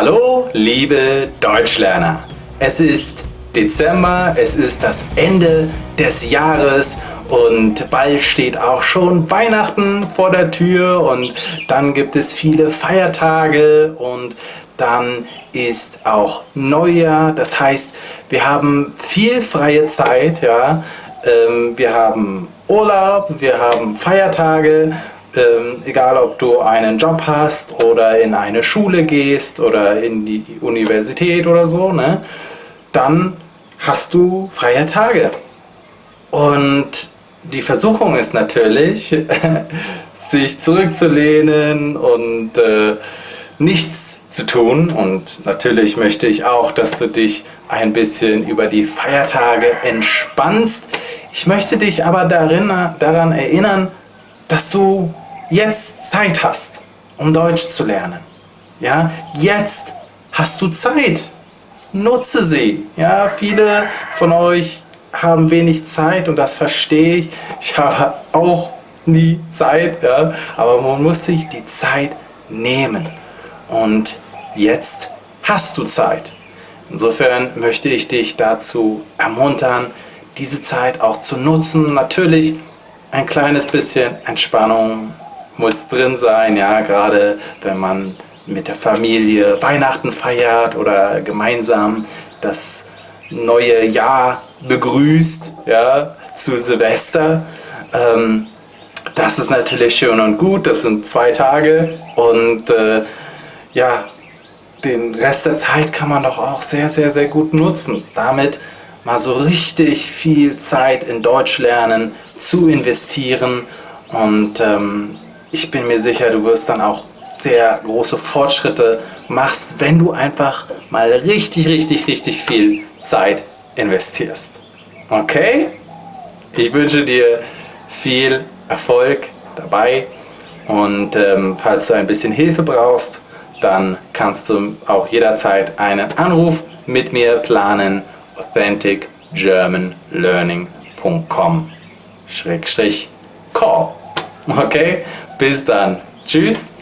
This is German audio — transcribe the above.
Hallo, liebe Deutschlerner! Es ist Dezember, es ist das Ende des Jahres und bald steht auch schon Weihnachten vor der Tür und dann gibt es viele Feiertage und dann ist auch Neujahr. Das heißt, wir haben viel freie Zeit, ja. Ähm, wir haben Urlaub, wir haben Feiertage ähm, egal ob du einen Job hast oder in eine Schule gehst oder in die Universität oder so, ne, dann hast du freie Tage. Und die Versuchung ist natürlich, sich zurückzulehnen und äh, nichts zu tun. Und natürlich möchte ich auch, dass du dich ein bisschen über die Feiertage entspannst. Ich möchte dich aber darin, daran erinnern, dass du jetzt Zeit hast, um Deutsch zu lernen. Ja, jetzt hast du Zeit. Nutze sie. Ja, viele von euch haben wenig Zeit und das verstehe ich. Ich habe auch nie Zeit, ja, aber man muss sich die Zeit nehmen. Und jetzt hast du Zeit. Insofern möchte ich dich dazu ermuntern, diese Zeit auch zu nutzen. Natürlich ein kleines bisschen Entspannung muss drin sein, ja, gerade wenn man mit der Familie Weihnachten feiert oder gemeinsam das neue Jahr begrüßt, ja, zu Silvester. Ähm, das ist natürlich schön und gut, das sind zwei Tage und äh, ja, den Rest der Zeit kann man doch auch sehr, sehr, sehr gut nutzen. Damit mal so richtig viel Zeit in Deutsch lernen zu investieren und ähm, ich bin mir sicher, du wirst dann auch sehr große Fortschritte machst, wenn du einfach mal richtig, richtig, richtig viel Zeit investierst. Okay? Ich wünsche dir viel Erfolg dabei und ähm, falls du ein bisschen Hilfe brauchst, dann kannst du auch jederzeit einen Anruf mit mir planen authenticgermanlearning.com Schrägstrich call. Okay? Bis dann. Tschüss.